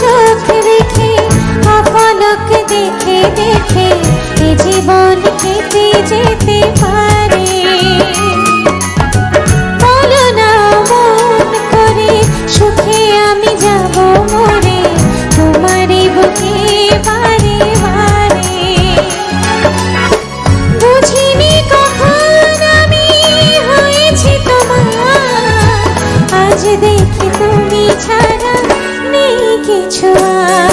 চোখ দেখে অপলক দেখে দেখে এ জীবন খেতে যেতে পারে। বলো না মন করে, সুখে আমি যাব মরে তোমারই বুকে বারে বারে। বুঝিনি কখন আমি হয়েছি তোমার, আজ দেখি তুমি ছাড়া 一车。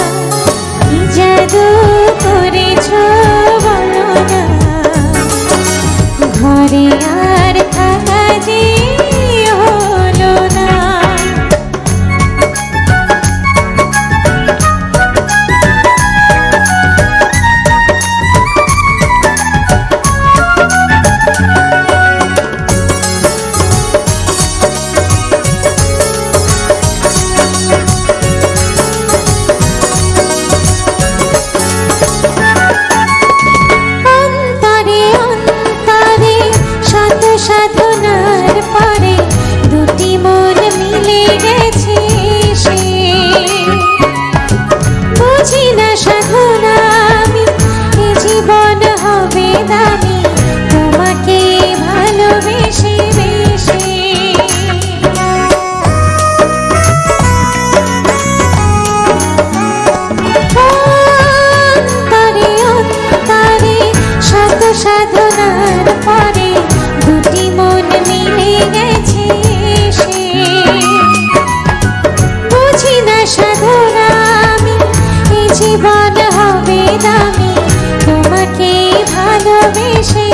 তোমাকে ভালোবেসে